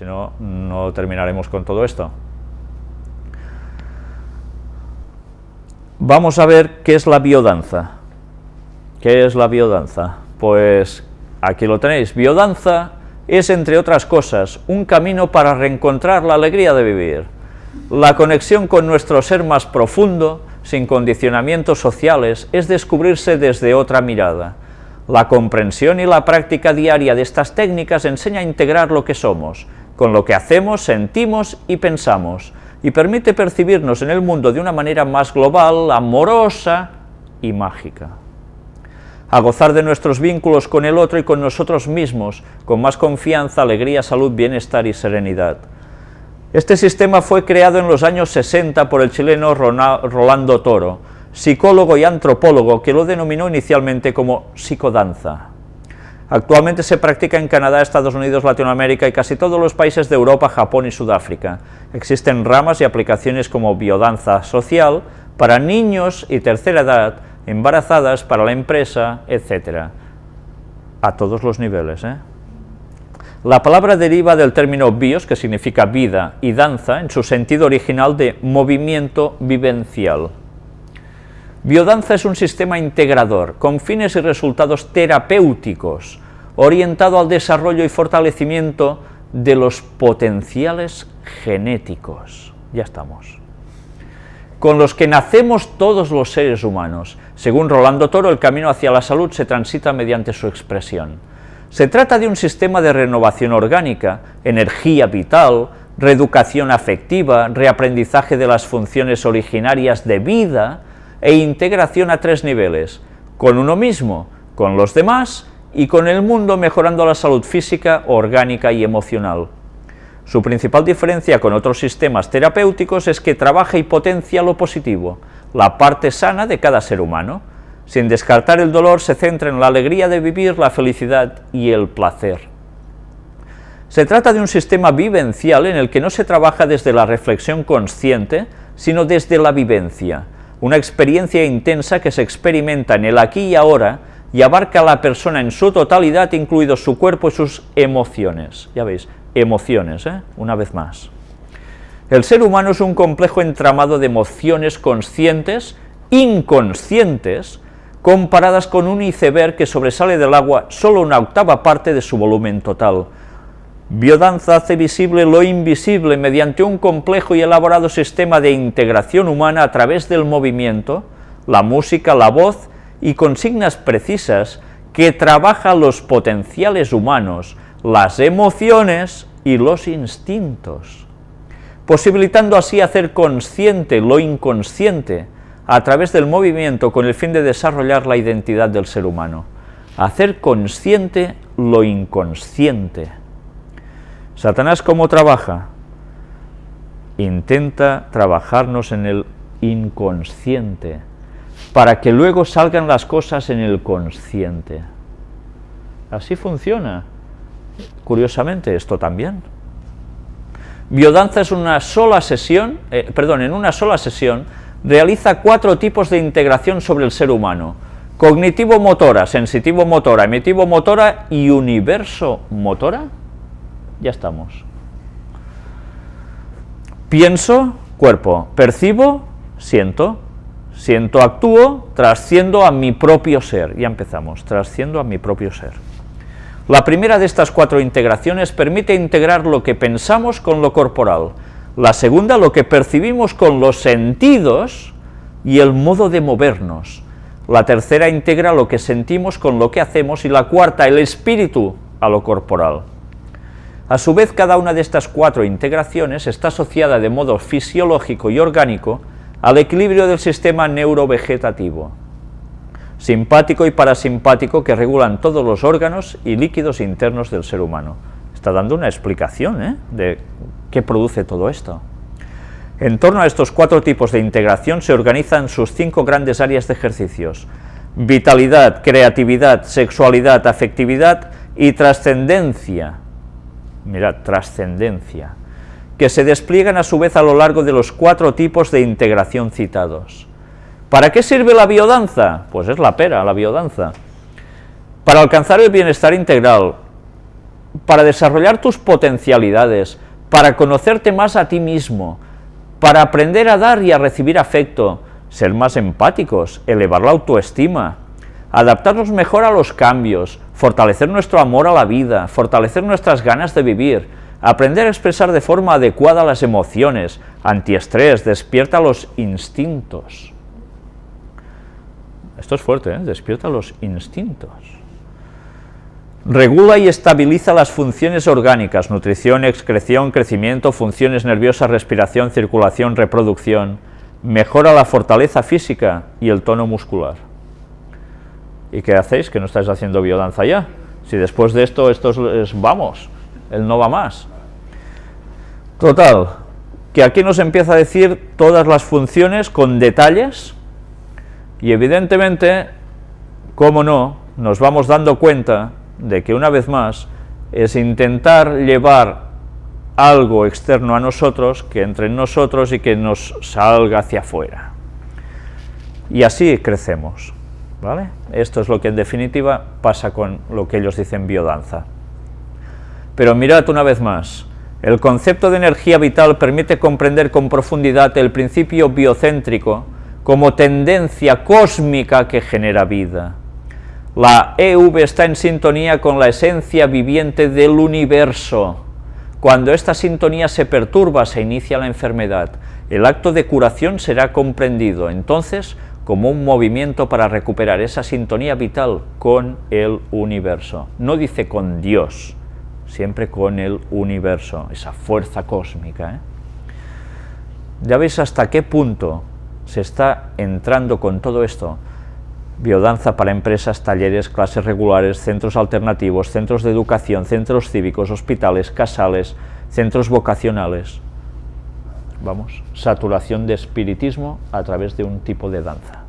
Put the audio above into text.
si no, no terminaremos con todo esto. Vamos a ver qué es la biodanza. ¿Qué es la biodanza? Pues aquí lo tenéis, biodanza es, entre otras cosas, un camino para reencontrar la alegría de vivir, la conexión con nuestro ser más profundo, sin condicionamientos sociales, es descubrirse desde otra mirada. La comprensión y la práctica diaria de estas técnicas enseña a integrar lo que somos, con lo que hacemos, sentimos y pensamos, y permite percibirnos en el mundo de una manera más global, amorosa y mágica. A gozar de nuestros vínculos con el otro y con nosotros mismos, con más confianza, alegría, salud, bienestar y serenidad. Este sistema fue creado en los años 60 por el chileno Rolando Toro, psicólogo y antropólogo que lo denominó inicialmente como psicodanza. Actualmente se practica en Canadá, Estados Unidos, Latinoamérica y casi todos los países de Europa, Japón y Sudáfrica. Existen ramas y aplicaciones como biodanza social para niños y tercera edad, embarazadas, para la empresa, etc. A todos los niveles. ¿eh? La palabra deriva del término bios, que significa vida, y danza, en su sentido original de movimiento vivencial. Biodanza es un sistema integrador, con fines y resultados terapéuticos, orientado al desarrollo y fortalecimiento de los potenciales genéticos. Ya estamos. Con los que nacemos todos los seres humanos. Según Rolando Toro, el camino hacia la salud se transita mediante su expresión. Se trata de un sistema de renovación orgánica, energía vital, reeducación afectiva, reaprendizaje de las funciones originarias de vida e integración a tres niveles, con uno mismo, con los demás y con el mundo mejorando la salud física, orgánica y emocional. Su principal diferencia con otros sistemas terapéuticos es que trabaja y potencia lo positivo, la parte sana de cada ser humano, sin descartar el dolor, se centra en la alegría de vivir, la felicidad y el placer. Se trata de un sistema vivencial en el que no se trabaja desde la reflexión consciente, sino desde la vivencia, una experiencia intensa que se experimenta en el aquí y ahora y abarca a la persona en su totalidad, incluido su cuerpo y sus emociones. Ya veis, emociones, ¿eh? una vez más. El ser humano es un complejo entramado de emociones conscientes, inconscientes, comparadas con un iceberg que sobresale del agua solo una octava parte de su volumen total. Biodanza hace visible lo invisible mediante un complejo y elaborado sistema de integración humana a través del movimiento, la música, la voz y consignas precisas que trabaja los potenciales humanos, las emociones y los instintos, posibilitando así hacer consciente lo inconsciente, a través del movimiento con el fin de desarrollar la identidad del ser humano, hacer consciente lo inconsciente. Satanás, ¿cómo trabaja? Intenta trabajarnos en el inconsciente, para que luego salgan las cosas en el consciente. Así funciona. Curiosamente, esto también. Biodanza es una sola sesión, eh, perdón, en una sola sesión realiza cuatro tipos de integración sobre el ser humano, cognitivo-motora, sensitivo-motora, emitivo-motora y universo-motora, ya estamos. Pienso, cuerpo, percibo, siento, siento, actúo, trasciendo a mi propio ser, ya empezamos, trasciendo a mi propio ser. La primera de estas cuatro integraciones permite integrar lo que pensamos con lo corporal, la segunda, lo que percibimos con los sentidos y el modo de movernos. La tercera integra lo que sentimos con lo que hacemos y la cuarta, el espíritu a lo corporal. A su vez, cada una de estas cuatro integraciones está asociada de modo fisiológico y orgánico al equilibrio del sistema neurovegetativo, simpático y parasimpático que regulan todos los órganos y líquidos internos del ser humano. Está dando una explicación ¿eh? de ¿Qué produce todo esto? En torno a estos cuatro tipos de integración se organizan sus cinco grandes áreas de ejercicios, vitalidad, creatividad, sexualidad, afectividad y trascendencia, mirad, trascendencia, que se despliegan a su vez a lo largo de los cuatro tipos de integración citados. ¿Para qué sirve la biodanza? Pues es la pera, la biodanza. Para alcanzar el bienestar integral, para desarrollar tus potencialidades, para conocerte más a ti mismo, para aprender a dar y a recibir afecto, ser más empáticos, elevar la autoestima, adaptarnos mejor a los cambios, fortalecer nuestro amor a la vida, fortalecer nuestras ganas de vivir, aprender a expresar de forma adecuada las emociones, antiestrés, despierta los instintos. Esto es fuerte, ¿eh? despierta los instintos. Regula y estabiliza las funciones orgánicas, nutrición, excreción, crecimiento, funciones nerviosas, respiración, circulación, reproducción. Mejora la fortaleza física y el tono muscular. ¿Y qué hacéis? Que no estáis haciendo biodanza ya. Si después de esto, esto es, vamos, él no va más. Total, que aquí nos empieza a decir todas las funciones con detalles y evidentemente, cómo no, nos vamos dando cuenta de que una vez más es intentar llevar algo externo a nosotros, que entre en nosotros y que nos salga hacia afuera. Y así crecemos. Esto es lo que en definitiva pasa con lo que ellos dicen biodanza. Pero mirad una vez más, el concepto de energía vital permite comprender con profundidad el principio biocéntrico como tendencia cósmica que genera vida. La EV está en sintonía con la esencia viviente del universo. Cuando esta sintonía se perturba, se inicia la enfermedad. El acto de curación será comprendido, entonces, como un movimiento para recuperar esa sintonía vital con el universo. No dice con Dios, siempre con el universo, esa fuerza cósmica. ¿eh? Ya veis hasta qué punto se está entrando con todo esto, biodanza para empresas, talleres, clases regulares, centros alternativos, centros de educación, centros cívicos, hospitales, casales, centros vocacionales. Vamos, saturación de espiritismo a través de un tipo de danza.